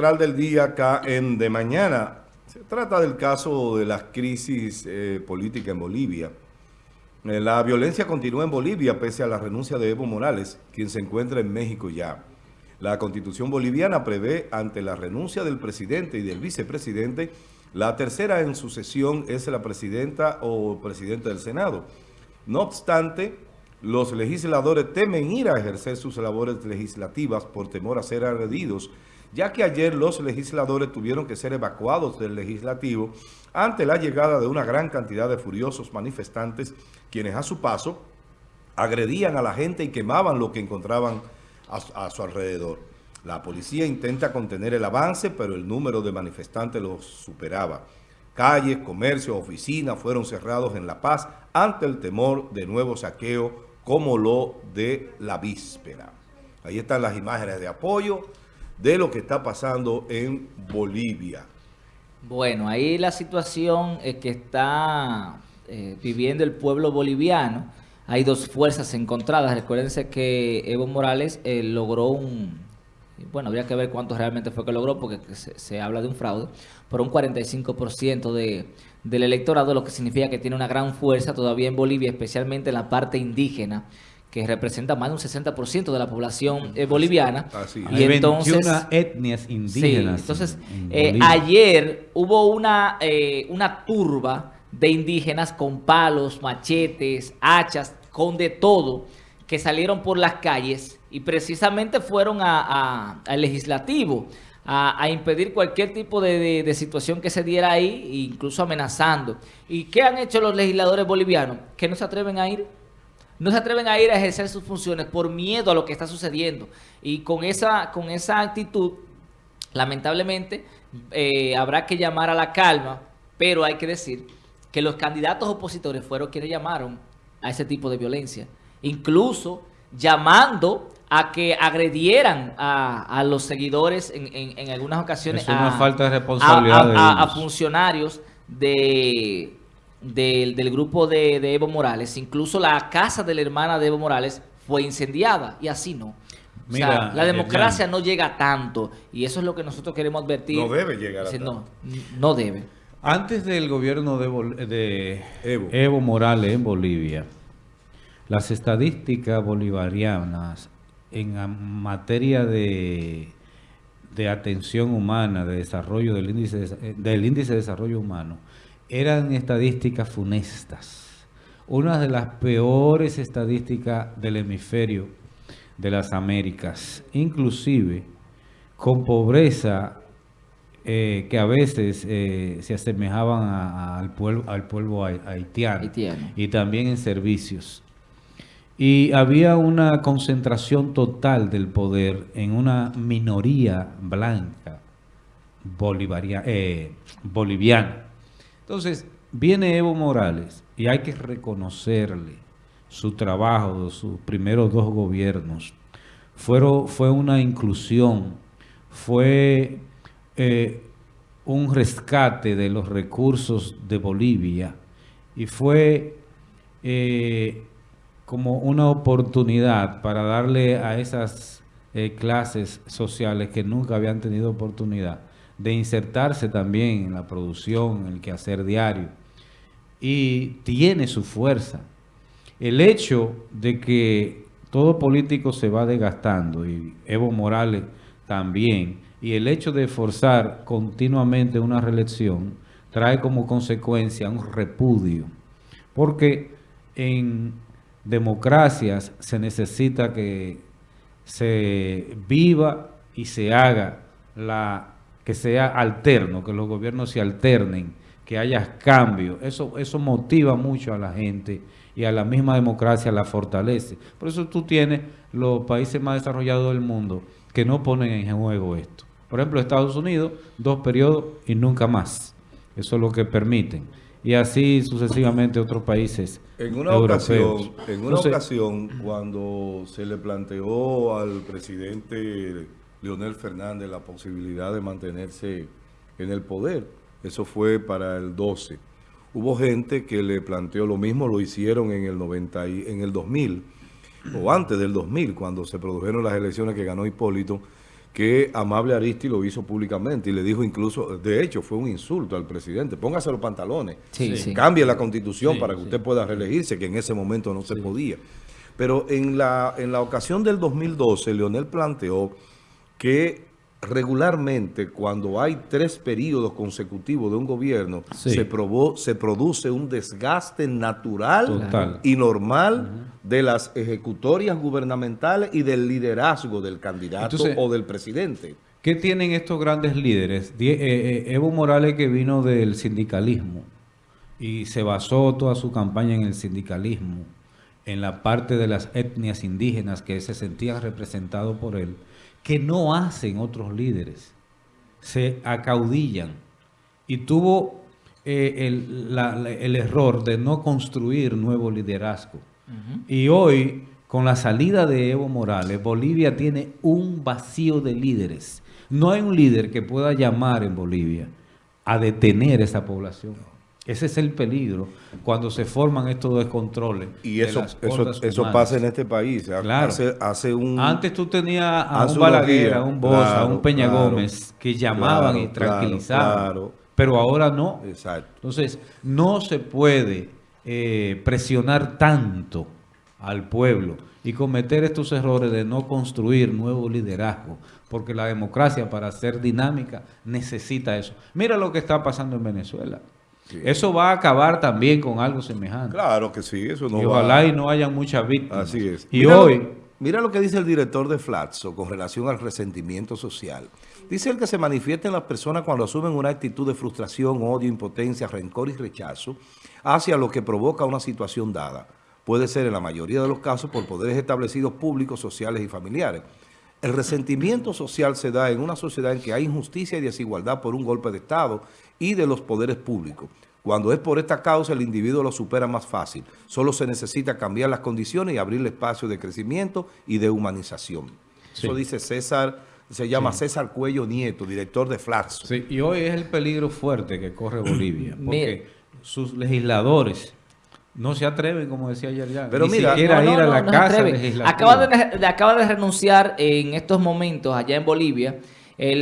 central del día acá en De Mañana. Se trata del caso de la crisis eh, política en Bolivia. Eh, la violencia continúa en Bolivia pese a la renuncia de Evo Morales, quien se encuentra en México ya. La constitución boliviana prevé ante la renuncia del presidente y del vicepresidente, la tercera en sucesión es la presidenta o presidente del Senado. No obstante, los legisladores temen ir a ejercer sus labores legislativas por temor a ser agredidos, ya que ayer los legisladores tuvieron que ser evacuados del legislativo ante la llegada de una gran cantidad de furiosos manifestantes, quienes a su paso agredían a la gente y quemaban lo que encontraban a, su alrededor. La policía intenta contener el avance, pero el número de manifestantes los superaba. Calles, comercios, oficinas fueron cerrados en La Paz ante el temor de nuevo saqueo como lo de la víspera. Ahí están las imágenes de apoyo de lo que está pasando en Bolivia. Bueno, ahí la situación es que está eh, viviendo el pueblo boliviano. Hay dos fuerzas encontradas. Recuérdense que Evo Morales eh, logró un... Bueno, habría que ver cuánto realmente fue que logró porque se, se habla de un fraude. Por un 45% de del electorado, lo que significa que tiene una gran fuerza todavía en Bolivia, especialmente en la parte indígena, que representa más de un 60% de la población eh, boliviana. y entonces, etnias indígenas. entonces, eh, ayer hubo una, eh, una turba de indígenas con palos, machetes, hachas, con de todo, que salieron por las calles y precisamente fueron al legislativo a, impedir cualquier tipo de, situación que se diera ahí, incluso amenazando. ¿Y qué han hecho los legisladores bolivianos? Que no se atreven a ir. No se atreven a ir a ejercer sus funciones por miedo a lo que está sucediendo. Y con esa, con esa actitud, lamentablemente, eh, habrá que llamar a la calma, pero hay que decir que los candidatos opositores fueron quienes llamaron a ese tipo de violencia. Incluso llamando a que agredieran a, los seguidores en, algunas ocasiones. Es una falta de responsabilidad a, funcionarios de, del grupo de, Evo Morales. Incluso la casa de la hermana de Evo Morales fue incendiada y así no. Mira, la democracia no llega tanto y eso es lo que nosotros queremos advertir. No debe llegar a tanto. No, no debe. Antes del gobierno de, de Evo Morales en Bolivia, las estadísticas bolivarianas en materia de, de atención humana, de desarrollo del índice de, del índice de desarrollo humano, eran estadísticas funestas. Una de las peores estadísticas del hemisferio de las Américas, inclusive con pobreza eh, que a veces eh, se asemejaban al, pueblo, al pueblo haitiano, y también en servicios. Y había una concentración total del poder en una minoría blanca eh, boliviana. Entonces, viene Evo Morales y hay que reconocerle su trabajo sus primeros dos gobiernos. Fue una inclusión, fue eh, un rescate de los recursos de Bolivia y fue... Eh, como una oportunidad para darle a esas eh, clases sociales que nunca habían tenido oportunidad de insertarse también en la producción, en el quehacer diario. Y tiene su fuerza. El hecho de que todo político se va desgastando, y Evo Morales también, y el hecho de forzar continuamente una reelección, trae como consecuencia un repudio. Porque en democracias se necesita que se viva y se haga la que sea alterno, que los gobiernos se alternen, que haya cambio. Eso, eso motiva mucho a la gente y a la misma democracia la fortalece. Por eso tú tienes los países más desarrollados del mundo que no ponen en juego esto. Por ejemplo, Estados Unidos, dos periodos y nunca más. Eso es lo que permiten y así sucesivamente otros países en una Ocasión, en una ocasión, cuando se le planteó al presidente Leonel Fernández la posibilidad de mantenerse en el poder, eso fue para el 12, hubo gente que le planteó lo mismo, lo hicieron en el, 90 en el 2000, o antes del 2000, cuando se produjeron las elecciones que ganó Hipólito, que Amable Aristi lo hizo públicamente y le dijo incluso, de hecho fue un insulto al presidente, póngase los pantalones, Sí, sí. cambie la constitución Sí, para que sí. usted pueda reelegirse, que en ese momento no se podía. Pero en la, en la ocasión del 2012, Leonel planteó que regularmente cuando hay tres periodos consecutivos de un gobierno, Sí. se, probó, se produce un desgaste natural Total. y normal de las ejecutorias gubernamentales y del liderazgo del candidato Entonces- o del presidente. ¿Qué tienen estos grandes líderes? Die- eh, eh, Evo Morales que vino del sindicalismo y se basó toda su campaña en el sindicalismo, en la parte de las etnias indígenas que se sentían representados por él, que no hacen otros líderes, se acaudillan y tuvo eh, el, la- la- el error de no construir nuevo liderazgo. Y hoy, con la salida de Evo Morales, Bolivia tiene un vacío de líderes. No hay un líder que pueda llamar en Bolivia a detener esa población. Ese es el peligro cuando se forman estos descontroles. Y de eso, las eso, eso humanas. pasa en este país. Claro. Hace, hace un... Antes tú tenías a un Balaguer, a un Bosa, a un Peña claro, Gómez que llamaban y tranquilizaban. claro. Pero ahora no. Exacto. Entonces, no se puede eh, presionar tanto al pueblo y cometer estos errores de no construir nuevo liderazgo, porque la democracia para ser dinámica necesita eso. Mira lo que está pasando en Venezuela. Sí. Eso va a acabar también con algo semejante. Claro que sí, eso no y va- ojalá y no haya muchas víctimas. Así es. Y Mira lo- hoy... mira lo que dice el director de Flatso con relación al resentimiento social. Dice él que se manifiesta en las personas cuando asumen una actitud de frustración, odio, impotencia, rencor y rechazo hacia lo que provoca una situación dada. Puede ser en la mayoría de los casos por poderes establecidos públicos, sociales y familiares. El resentimiento social se da en una sociedad en que hay injusticia y desigualdad por un golpe de Estado y de los poderes públicos. Cuando es por esta causa, el individuo lo supera más fácil. Solo se necesita cambiar las condiciones y abrirle espacio de crecimiento y de humanización. Eso dice César, se llama César Cuello Nieto, director de Flaxo. Sí, y hoy es el peligro fuerte que corre Bolivia, porque sus legisladores no se atreven, como decía ayer ya, Pero ni mira, siquiera No, ir no, a la no casa atreve. Acaba de, acaba de renunciar en estos momentos allá en Bolivia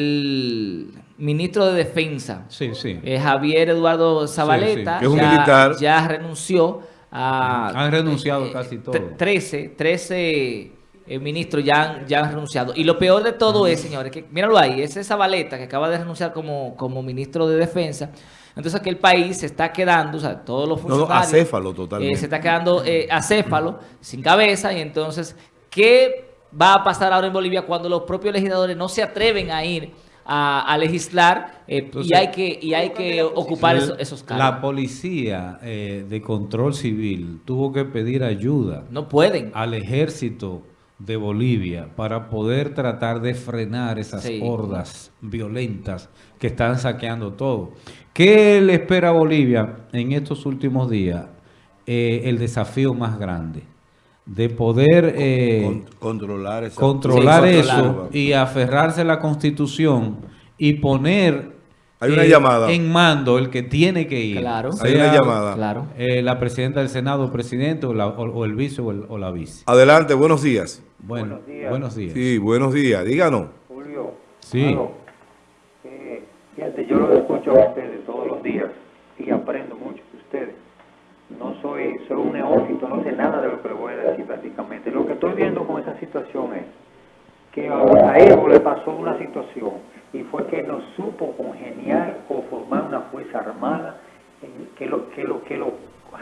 el ministro de Defensa, Sí, sí. eh, Javier Eduardo Zabaleta, sí. Que es un ya, militar. ya renunció a... Han renunciado eh, casi tre- todos. 13, 13 eh, ministros ya han, ya han renunciado. Y lo peor de todo es, señores, que míralo ahí, ese Zabaleta que acaba de renunciar como, como ministro de Defensa. Entonces aquí el país se está quedando, o sea, todos los No, no, funcionarios... acéfalo totalmente. eh, se está quedando eh, acéfalo, sin cabeza, y entonces, ¿qué va a pasar ahora en Bolivia cuando los propios legisladores no se atreven a ir a, a legislar eh, Entonces, y hay que, y hay que ocupar La- esos, esos La cargos? policía eh, de control civil tuvo que pedir ayuda No pueden. al ejército de Bolivia para poder tratar de frenar esas Sí. hordas violentas que están saqueando todo. ¿Qué le espera a Bolivia en estos últimos días? Eh, el desafío más grande de poder eh, Con- controlar esa- controlar Sí, eso y aferrarse a la constitución y poner Hay una llamada. en mando el que tiene que ir. Claro. Hay una llamada. Claro. eh, la presidenta del Senado, presidente o, la- o- o el vice o, el- o la vice. Adelante, buenos días. Bueno, buenos días. Sí, buenos días. Díganos. Julio, Sí. Eh, fíjate, yo los escucho a ustedes todos los días y aprendo mucho de ustedes. No soy, soy un neófito, no sé nada de lo que le voy a decir prácticamente. Lo que estoy viendo con esa situación es que a a Evo le pasó una situación y fue que no supo congeniar o formar una fuerza armada que lo que lo que lo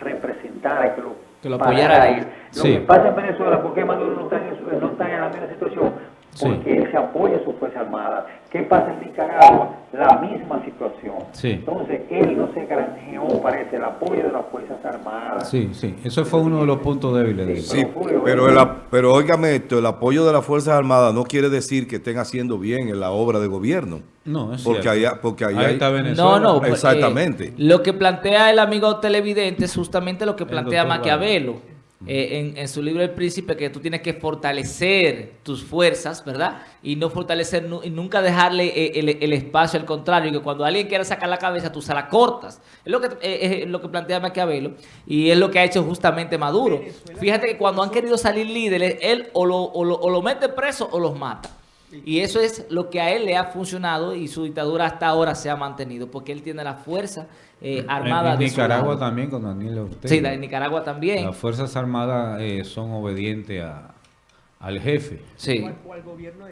representara, que lo, Que lo apoyara. Lo Sí. que pasa en Venezuela, ¿por qué Maduro no está en, no está en la misma situación? Sí. Porque él se apoya a su fuerza armada. ¿Qué pasa en Nicaragua? La misma situación. Sí. Entonces, él no se granjeó, parece, el apoyo de las fuerzas armadas. Sí, sí. Eso fue uno de los puntos débiles de. Sí, pero, el ap- pero óigame esto, el apoyo de las Fuerzas Armadas no quiere decir que estén haciendo bien en la obra de gobierno. No, es Porque cierto. allá, porque allá Ahí hay- está Venezuela. No, no. pues, Exactamente. eh, lo que plantea el amigo televidente es justamente lo que El plantea Maquiavelo eh, en, en su libro El Príncipe, que tú tienes que fortalecer tus fuerzas, ¿verdad? Y no fortalecer, y nunca dejarle eh, el, el espacio al contrario, que cuando alguien quiera sacar la cabeza, tú se la cortas. Es lo que, eh, es lo que plantea Maquiavelo y es lo que ha hecho justamente Maduro. Fíjate que cuando han querido salir líderes, él o lo, o lo, o lo mete preso o los mata. Y eso es lo que a él le ha funcionado y su dictadura hasta ahora se ha mantenido, porque él tiene la fuerza eh, armada en, de Nicaragua su lado. también con Daniel Ortega. Sí, la de Nicaragua también. Las Fuerzas Armadas eh, son obedientes a- al jefe. Sí.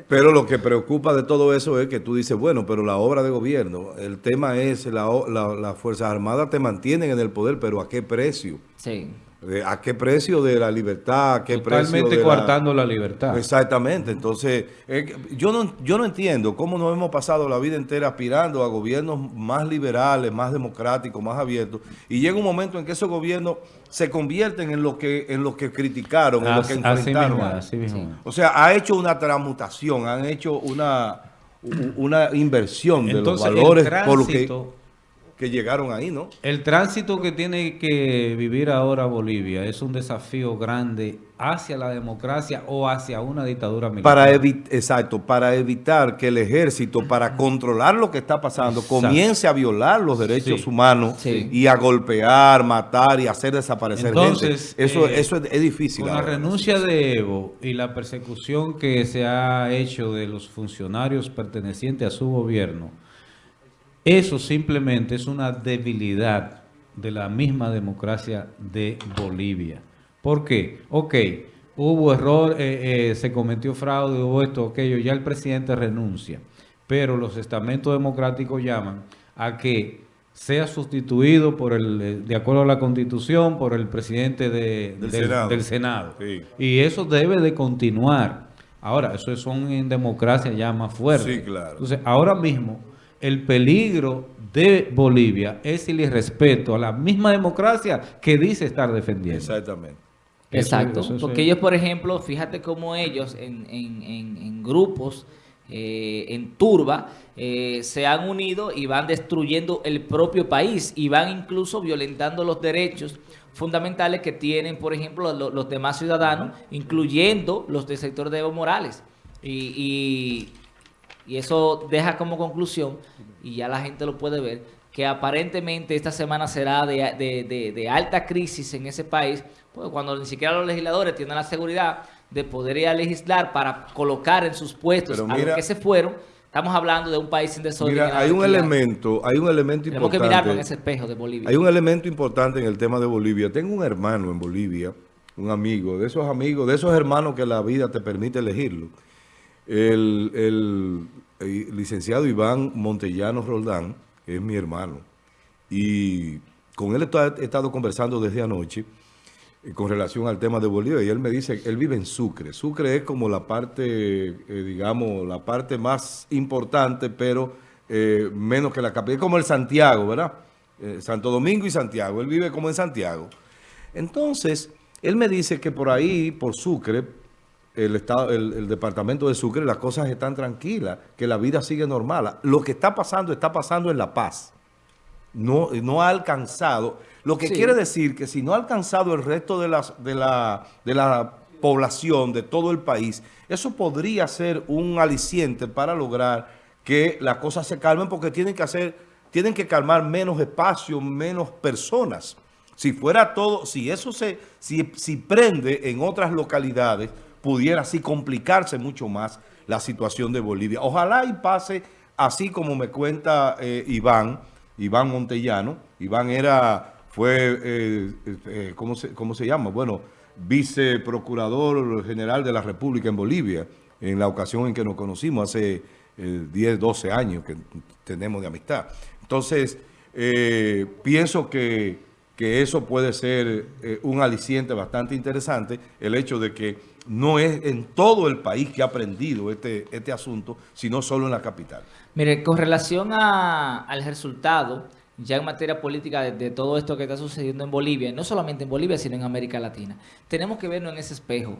Pero lo que preocupa de todo eso es que tú dices, bueno, pero la obra de gobierno, el tema es, la, o- la- las Fuerzas Armadas te mantienen en el poder, pero ¿a qué precio? Sí. De- ¿A qué precio de la libertad? ¿A qué precio Totalmente de la- coartando la libertad. Exactamente, entonces eh, yo no yo no entiendo cómo nos hemos pasado la vida entera aspirando a gobiernos más liberales, más democráticos, más abiertos y llega un momento en que esos gobiernos se convierten en lo que en lo que criticaron, en lo que así enfrentaron. mismo, así mismo. O sea, ha hecho una transmutación, han hecho una una inversión de los Entonces, el valores por lo que, tránsito- que llegaron ahí, ¿no? El tránsito que tiene que vivir ahora Bolivia es un desafío grande hacia la democracia o hacia una dictadura militar. Para exacto, para evitar que el ejército, para controlar lo que está pasando, Exacto. comience a violar los derechos Sí. humanos Sí. y a golpear, matar y hacer desaparecer Entonces, gente. Eso, eh, eso es, es difícil. Con la renuncia de Evo y la persecución que se ha hecho de los funcionarios pertenecientes a su gobierno, eso simplemente es una debilidad de la misma democracia de Bolivia. ¿Por qué? Ok, hubo error, eh, eh, se cometió fraude, hubo esto, aquello, ya el presidente renuncia, pero los estamentos democráticos llaman a que sea sustituido por el, eh, de acuerdo a la constitución, por el presidente de- Del del, Senado. del Senado. Sí. Y eso debe de continuar. Ahora, eso son en democracia ya más fuertes. Sí, claro. Entonces, ahora mismo, el peligro de Bolivia es el irrespeto a la misma democracia que dice estar defendiendo. Exactamente. Exacto, eso porque ellos, por ejemplo, fíjate cómo ellos en, en- en- en grupos, eh, en turba, eh, se han unido y van destruyendo el propio país y van incluso violentando los derechos fundamentales que tienen, por ejemplo, lo- los demás ciudadanos, incluyendo los del sector de Evo Morales. Y, y- y eso deja como conclusión, y ya la gente lo puede ver, que aparentemente esta semana será de, de- de- de alta crisis en ese país, pues cuando ni siquiera los legisladores tienen la seguridad de poder ir a legislar para colocar en sus puestos a los que se fueron, estamos hablando de un país sin desorden. Mira, hay un elemento, hay un elemento Tenemos que mirarnos en importante. ese espejo de Bolivia. Hay un elemento importante en el tema de Bolivia. Tengo un hermano en Bolivia, un amigo, de esos amigos, de esos hermanos que la vida te permite elegirlo. El, licenciado Iván Montellano Roldán, es mi hermano, y con él he estado conversando desde anoche eh, con relación al tema de Bolivia y él me dice, él vive en Sucre. Sucre es como la parte, eh, digamos, la parte más importante, pero eh, menos que la capital. Es como el Santiago, ¿verdad? Santo Domingo y Santiago. Él vive como en Santiago. Entonces, él me dice que por ahí, por Sucre, el, estado, el, el departamento de Sucre, las cosas están tranquilas, que la vida sigue normal. Lo que está pasando, está pasando en La Paz no, no ha alcanzado, lo que Sí. quiere decir que si no ha alcanzado el resto de, las, de, la, de la población de todo el país, eso podría ser un aliciente para lograr que las cosas se calmen porque tienen que hacer, tienen que calmar menos espacio, menos personas. Si fuera todo, si eso se, si, si prende en otras localidades, pudiera así complicarse mucho más la situación de Bolivia. Ojalá y pase así como me cuenta eh, Iván, Iván Montellano. Iván era, fue, eh, eh, ¿cómo, se, ¿cómo se llama? Bueno, viceprocurador general de la República en Bolivia, en la ocasión en que nos conocimos, hace eh, 10, 12 años que tenemos de amistad. Entonces, eh, pienso que, que eso puede ser eh, un aliciente bastante interesante, el hecho de que no es en todo el país que ha aprendido este, este asunto, sino solo en la capital. Mire, con relación a- al resultado, ya en materia política de, todo esto que está sucediendo en Bolivia, no solamente en Bolivia, sino en América Latina, tenemos que vernos en ese espejo.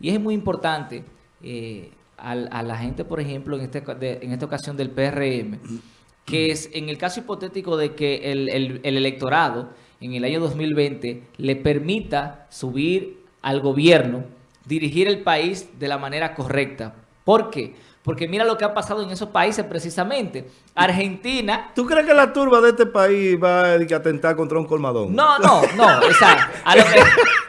Y es muy importante eh, a, la gente, por ejemplo, en, este, de- en esta ocasión del PRM, que es en el caso hipotético de que el- el electorado en el año 2020 le permita subir al gobierno, dirigir el país de la manera correcta, ¿Por qué? Porque mira lo que ha pasado en esos países precisamente. Argentina... ¿Tú crees que la turba de este país va a atentar contra un colmadón? No, no, no. O sea, a lo que,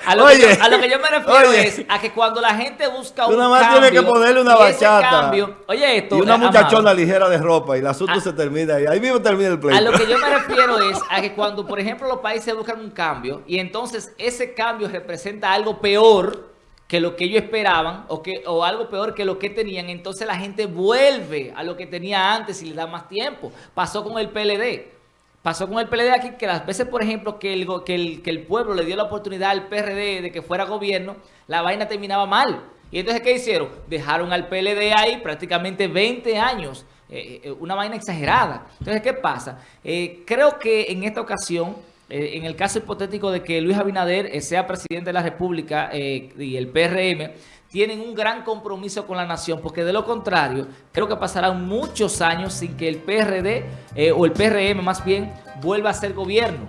a lo que, yo, a lo que yo me refiero Oye. es a que cuando la gente busca un nada más cambio... tienes que ponerle una bachata. cambio- oye esto, Y una eh, muchachona ligera de ropa y el asunto Ah. se termina ahí. Ahí mismo termina el pleito. A lo que yo me refiero es a que cuando, por ejemplo, los países buscan un cambio y entonces ese cambio representa algo peor que lo que ellos esperaban o, que, o algo peor que lo que tenían, entonces la gente vuelve a lo que tenía antes y le da más tiempo. Pasó con el PLD. Pasó con el PLD aquí que las veces, por ejemplo, que el, que el, que el pueblo le dio la oportunidad al PRD de que fuera gobierno, la vaina terminaba mal. Y entonces, ¿qué hicieron? Dejaron al PLD ahí prácticamente 20 años. eh, eh, una vaina exagerada. Entonces, ¿qué pasa? Eh, creo que en esta ocasión, eh, en el caso hipotético de que Luis Abinader eh, sea presidente de la República eh, y el PRM, tienen un gran compromiso con la nación, porque de lo contrario, creo que pasarán muchos años sin que el PRD, o el PRM más bien, vuelva a ser gobierno.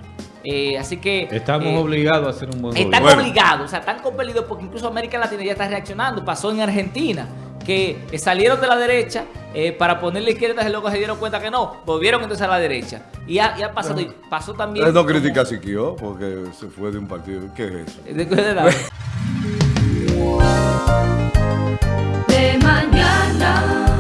Eh, así que... Estamos eh, obligados a hacer un buen están gobierno. obligados, o sea, están compelidos porque incluso América Latina ya está reaccionando. Pasó en Argentina, que salieron de la derecha eh, para poner la izquierda, y luego se dieron cuenta que no, volvieron entonces a la derecha. Y ha, y ha pasado, y pasó también... No critica a Siquio porque se fue de un partido. ¿Qué es eso? De, de, de mañana.